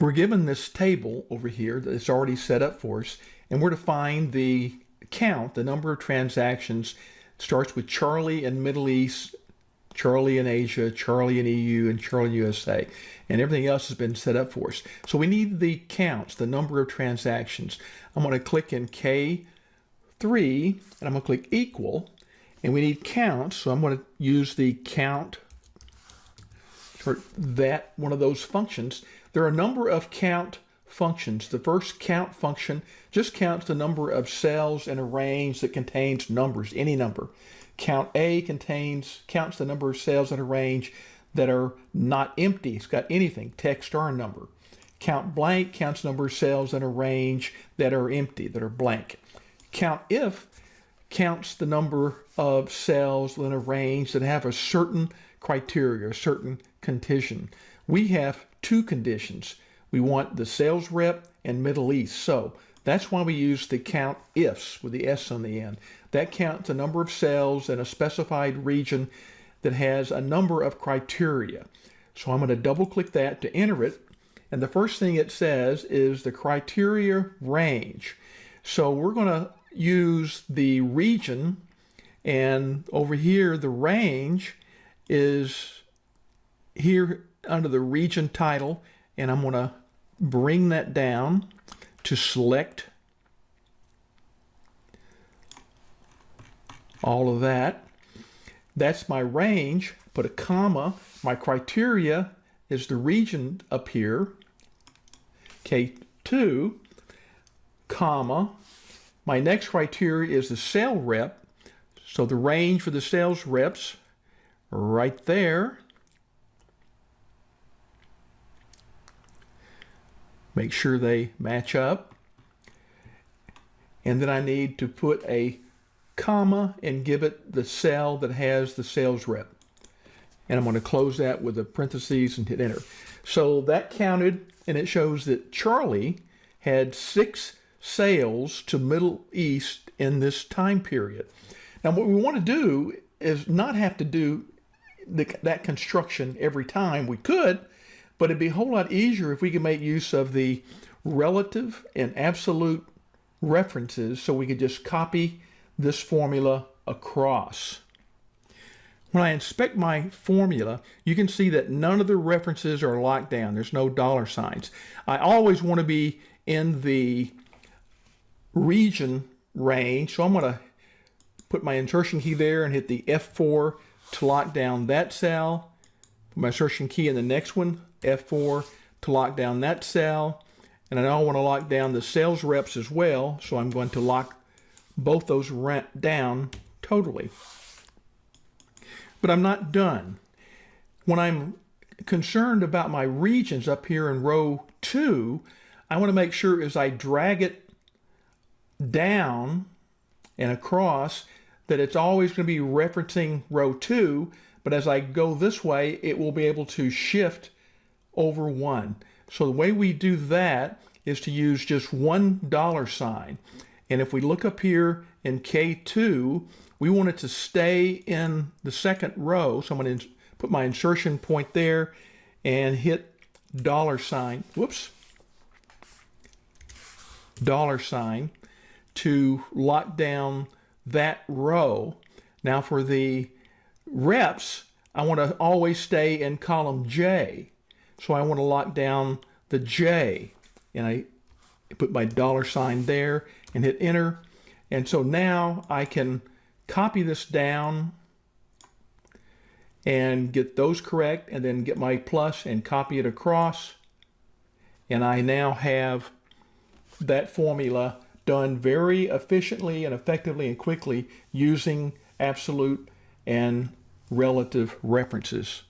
We're given this table over here that's already set up for us, and we're to find the count, the number of transactions. It starts with Charlie in Middle East, Charlie in Asia, Charlie in EU, and Charlie USA. And everything else has been set up for us. So we need the counts, the number of transactions. I'm going to click in K3, and I'm going to click equal. And we need counts, so I'm going to use the count that, one of those functions. There are a number of count functions. The first count function just counts the number of cells in a range that contains numbers, any number. Count A contains counts the number of cells in a range that are not empty. It's got anything, text or a number. Count blank counts number of cells in a range that are empty, that are blank. Count if counts the number of cells in a range that have a certain criteria, a certain condition. We have two conditions. We want the sales rep and Middle East. So that's why we use the count ifs with the S on the end. That counts the number of cells in a specified region that has a number of criteria. So I'm going to double click that to enter it. And the first thing it says is the criteria range. So we're going to use the region and over here the range is here under the region title and I'm going to bring that down to select all of that. That's my range, put a comma. My criteria is the region up here, K2, comma. My next criteria is the sale rep. So the range for the sales reps right there. make sure they match up. And then I need to put a comma and give it the cell that has the sales rep. And I'm going to close that with the parentheses and hit enter. So that counted and it shows that Charlie had six sales to Middle East in this time period. Now what we want to do is not have to do the, that construction every time. We could, but it'd be a whole lot easier if we could make use of the relative and absolute references so we could just copy this formula across. When I inspect my formula, you can see that none of the references are locked down. There's no dollar signs. I always want to be in the region range, so I'm going to put my insertion key there and hit the F4 to lock down that cell. Put my insertion key in the next one, F4 to lock down that cell. And I now want to lock down the sales reps as well. So I'm going to lock both those down totally. But I'm not done. When I'm concerned about my regions up here in row two, I want to make sure as I drag it down and across that it's always going to be referencing row two, but as I go this way, it will be able to shift over 1. So the way we do that is to use just one dollar sign. And if we look up here in K2, we want it to stay in the second row. So I'm going to put my insertion point there and hit dollar sign. Whoops. Dollar sign to lock down that row. Now for the reps, I want to always stay in column J. So I want to lock down the J and I put my dollar sign there and hit enter. And so now I can copy this down and get those correct and then get my plus and copy it across. And I now have that formula done very efficiently and effectively and quickly using absolute and relative references.